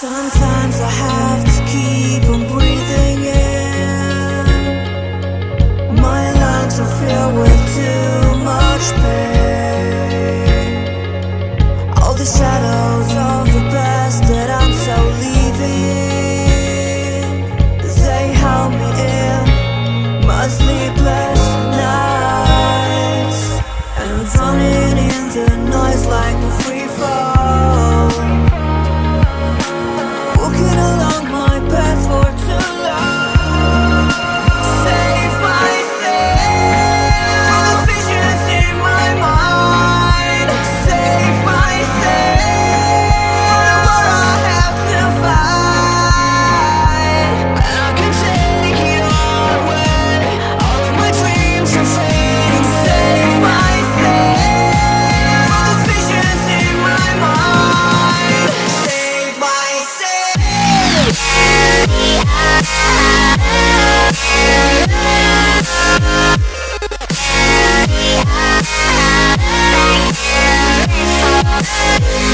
Sometimes I have to keep on breathing in. My lungs are filled with too much pain. All the shadows of the past that I'm so leaving They held me in my sleepless nights. And drowning in the night Yeah.